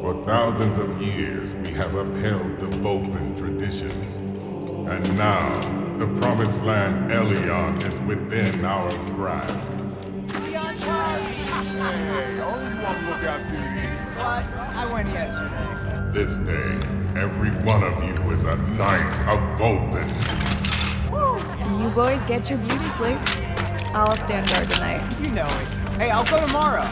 For thousands of years, we have upheld the Vulcan traditions. And now, the promised land Elion is within our grasp. Hey, only you look at duty. but I went yesterday. This day, every one of you is a knight of Vulcan. You boys get your beauty sleep. I'll stand guard tonight. You know it. Hey, I'll go tomorrow.